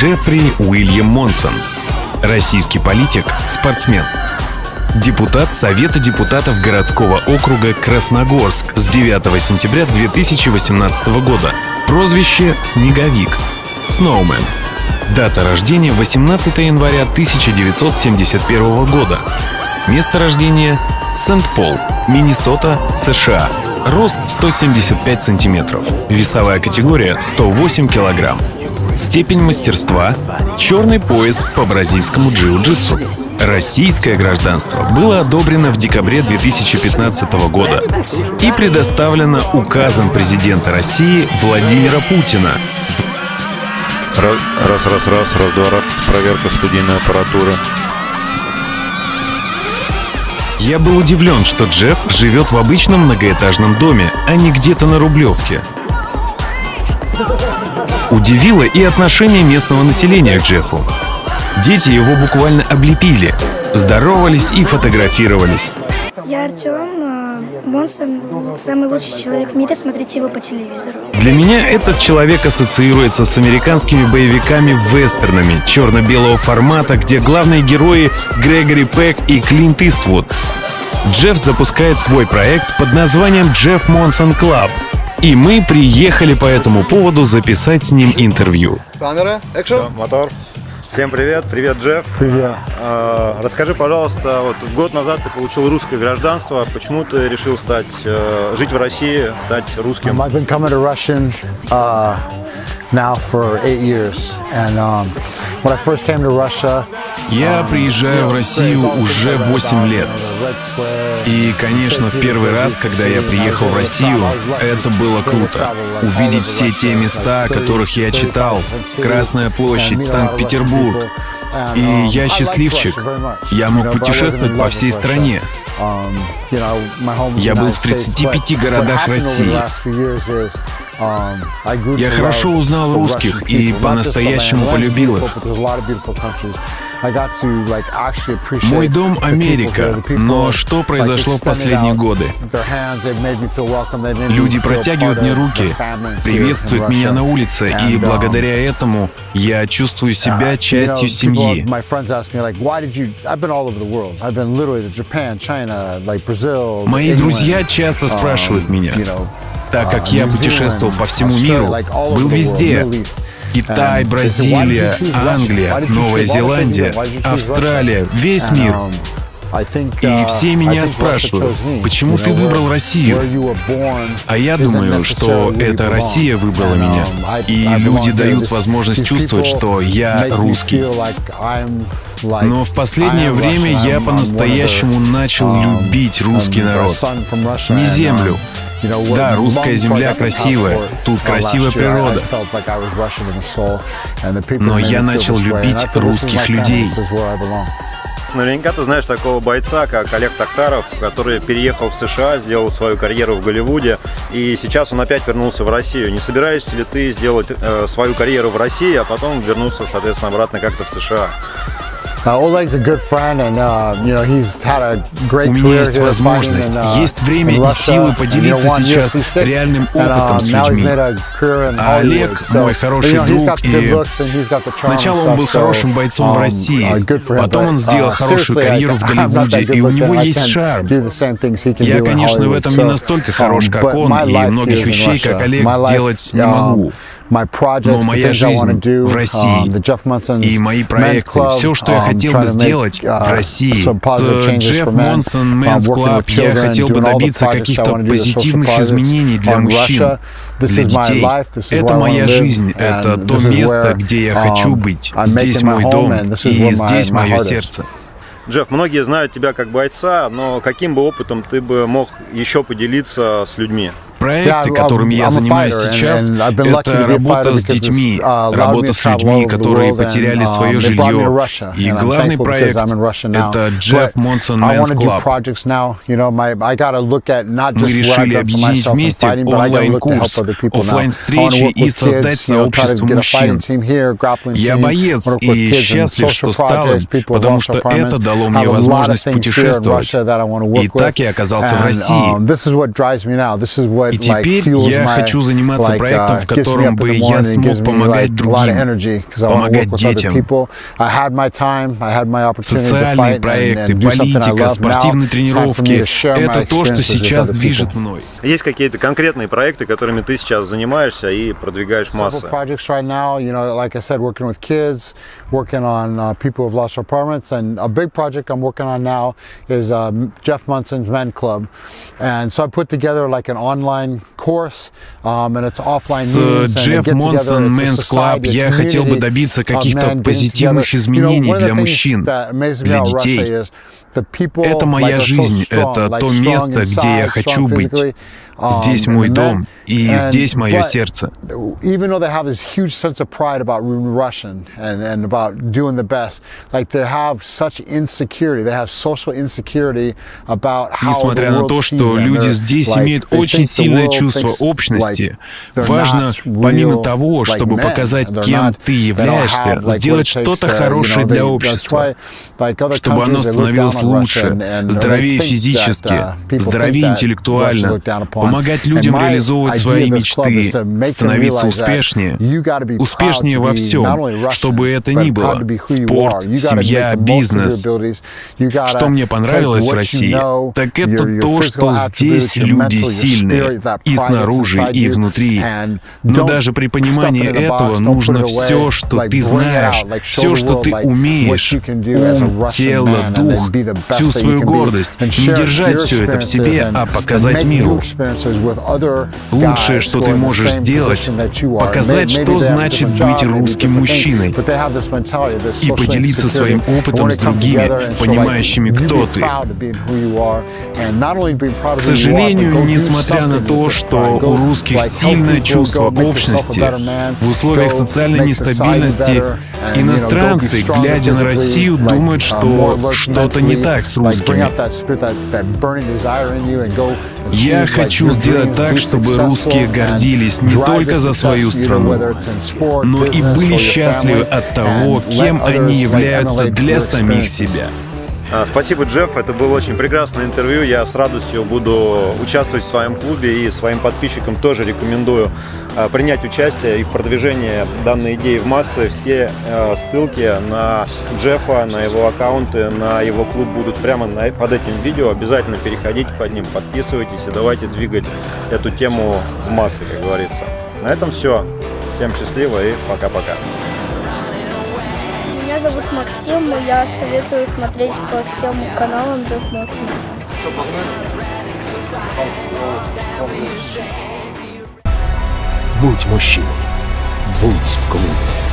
Джеффри Уильям Монсон. Российский политик, спортсмен. Депутат Совета депутатов городского округа Красногорск с 9 сентября 2018 года. Прозвище «Снеговик». Сноумен. Дата рождения 18 января 1971 года. Место рождения Сент-Пол, Миннесота, США. Рост 175 сантиметров. Весовая категория 108 килограмм. Степень мастерства — черный пояс по бразильскому джиу-джитсу. Российское гражданство было одобрено в декабре 2015 года и предоставлено указом президента России Владимира Путина Раз, раз, раз, раз, раз, два, раз. Проверка студийной аппаратуры. Я был удивлен, что Джефф живет в обычном многоэтажном доме, а не где-то на Рублевке. Удивило и отношение местного населения к Джеффу. Дети его буквально облепили, здоровались и фотографировались. Я Артем. э, Монсон самый лучший человек в мире. Смотрите его по телевизору. Для меня этот человек ассоциируется с американскими боевиками-вестернами черно-белого формата, где главные герои Грегори Пек и Клинт Иствуд. Джефф запускает свой проект под названием Jeff Monson Club. И мы приехали по этому поводу записать с ним интервью. Камера, экшн. Мотор. Всем привет, привет, Джефф. Привет. А, расскажи, пожалуйста, вот год назад ты получил русское гражданство. Почему ты решил стать, э, жить в России, стать русским? I've been coming to Russian uh, now for eight years, and um, when I first came to Russia, Я приезжаю в Россию уже 8 лет. И, конечно, в первый раз, когда я приехал в Россию, это было круто. Увидеть все те места, о которых я читал. Красная площадь, Санкт-Петербург. И я счастливчик. Я мог путешествовать по всей стране. Я был в 35 городах России. Я хорошо узнал русских и по-настоящему полюбил их. Мой дом — Америка, но что произошло в последние годы? Люди протягивают мне руки, приветствуют меня на улице, и благодаря этому я чувствую себя частью семьи. Мои друзья часто спрашивают меня, так как я путешествовал по всему миру, был везде. Китай, Бразилия, Англия, Новая Зеландия, Австралия, весь мир. И все меня спрашивают, почему ты выбрал Россию? А я думаю, что эта Россия выбрала меня. И люди дают возможность чувствовать, что я русский. Но в последнее время я по-настоящему начал любить русский народ. Не землю, да, русская земля красивая, тут красивая природа. Но я начал любить русских людей. Наверняка ты знаешь такого бойца, как Олег Токтаров, который переехал в США, сделал свою карьеру в Голливуде, и сейчас он опять вернулся в Россию. Не собираешься ли ты сделать э, свою карьеру в России, а потом вернуться, соответственно, обратно как-то в США? Uh, uh, У меня есть возможность, uh, есть время и силы поделиться сейчас UFC 6, реальным опытом um, с людьми. А Олег мой хороший друг, и Сначала он был хорошим бойцом в um, России, uh, потом он сделал uh, хорошую карьеру в Голливуде, и у него есть шарм. Я, конечно, в этом не настолько хорош, um, как он, и многих вещей, как. Олег, сделать не um, могу. Но моя жизнь в um, России и мои проекты, все, что я um, хотел бы сделать uh, в России, Джефф Монсон, um, Men's Club, я хотел бы добиться каких-то позитивных изменений для мужчин, для детей. Это моя жизнь, это то место, где я хочу um, быть. Здесь мой дом, и здесь мое сердце. Джефф, многие знают тебя как бойца, но каким бы опытом ты бы мог еще поделиться с людьми? Проекты, которыми я занимаюсь сейчас, это работа с детьми, uh, работа с людьми, которые потеряли свое um, жилье. И главный проект это Джефф Монсон at not Мы решили объединить вместе онлайн-курс, work и создать сообщество мужчин. Я боец и счастлив, что стал им, потому что это дало мне возможность путешествовать. И так я оказался в России. И теперь я хочу заниматься проектом, в котором бы я смог помогать другим, помогать детям. Социальные проекты, политика, спортивные тренировки — это то, что сейчас движет мной. Есть какие-то конкретные проекты, которыми ты сейчас занимаешься и продвигаешь массы? working on uh, people who've lost apartments. And a big project I'm working on now is uh, Jeff Munson's Men Club. And so I put together like an online um, С Jeff Monson Men's Club я хотел бы добиться каких-то позитивных изменений для мужчин, для детей. Это моя жизнь, это то место, где я хочу быть. Здесь мой дом, и здесь мое сердце. Even though they have this huge sense of pride about Russian and, and about doing the best, like they have such insecurity, they have social insecurity about how Несмотря на то, что люди здесь имеют очень сильное чувство общности, важно, помимо того, чтобы показать, кем ты являешься, сделать что-то хорошее для общества, чтобы оно становилось лучше, здоровее физически, здоровее интеллектуально, помогать людям реализовывать свои мечты, становиться успешнее, успешнее во всем, чтобы это ни было, спорт, семья, бизнес. Что мне понравилось в России, так это то, что здесь люди сильные, и снаружи, и внутри. Но даже при понимании этого нужно все, что ты знаешь, все, что ты умеешь, ум, тело, дух, всю свою гордость, не держать все это в себе, а показать миру. Лучшее, что ты можешь сделать, показать, что значит быть русским мужчиной, и поделиться своим опытом с другими, понимающими, кто ты. К сожалению, несмотря на то, что у русских сильное чувство общности, в условиях социальной нестабильности иностранцы, глядя на Россию, думают, что что-то не так с русскими. Я хочу сделать так, чтобы русские гордились не только за свою страну, но и были счастливы от того, кем они являются для самих себя. А, спасибо, Джефф. Это было очень прекрасное интервью. Я с радостью буду участвовать в своем клубе и своим подписчикам тоже рекомендую а, принять участие и в продвижении данной идеи в массы. Все а, ссылки на Джеффа, на его аккаунты, на его клуб будут прямо под этим видео. Обязательно переходите под ним, подписывайтесь и давайте двигать эту тему в массы, как говорится. На этом все. Всем счастливо и пока-пока. Зовут Максим, и я советую смотреть по всем каналам Джефф Моссона. Будь мужчиной. Будь в клубе.